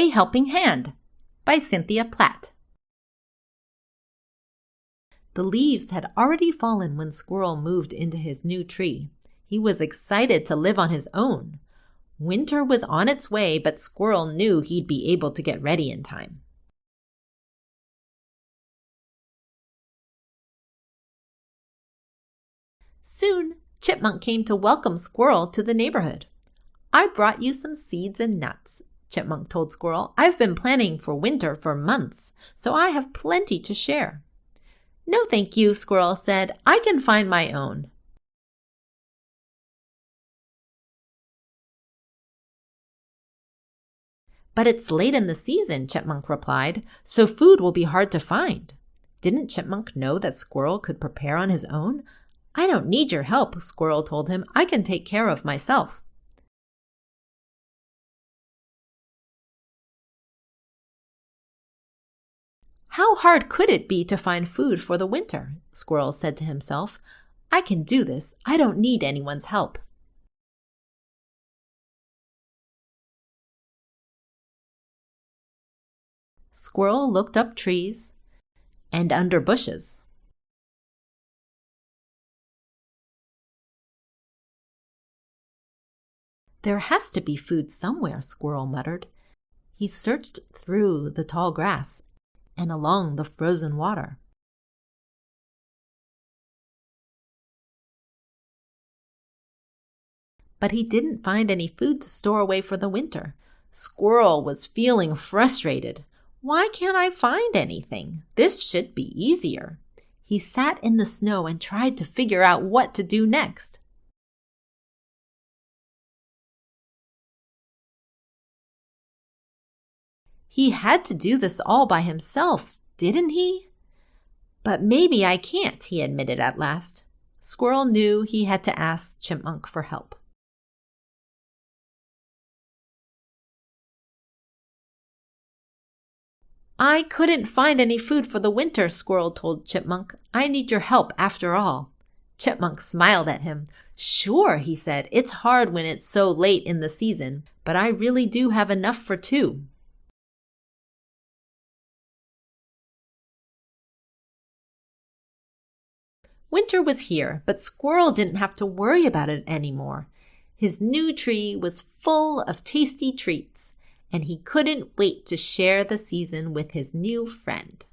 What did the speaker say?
A Helping Hand by Cynthia Platt. The leaves had already fallen when Squirrel moved into his new tree. He was excited to live on his own. Winter was on its way, but Squirrel knew he'd be able to get ready in time. Soon, Chipmunk came to welcome Squirrel to the neighborhood. I brought you some seeds and nuts, Chipmunk told Squirrel. I've been planning for winter for months, so I have plenty to share. No, thank you, Squirrel said. I can find my own. But it's late in the season, Chipmunk replied, so food will be hard to find. Didn't Chipmunk know that Squirrel could prepare on his own? I don't need your help, Squirrel told him. I can take care of myself. How hard could it be to find food for the winter? Squirrel said to himself. I can do this. I don't need anyone's help. Squirrel looked up trees and under bushes. There has to be food somewhere, Squirrel muttered. He searched through the tall grass and along the frozen water. But he didn't find any food to store away for the winter. Squirrel was feeling frustrated. Why can't I find anything? This should be easier. He sat in the snow and tried to figure out what to do next. He had to do this all by himself, didn't he? But maybe I can't, he admitted at last. Squirrel knew he had to ask Chipmunk for help. I couldn't find any food for the winter, Squirrel told Chipmunk. I need your help after all. Chipmunk smiled at him. Sure, he said. It's hard when it's so late in the season, but I really do have enough for two. Winter was here, but Squirrel didn't have to worry about it anymore. His new tree was full of tasty treats, and he couldn't wait to share the season with his new friend.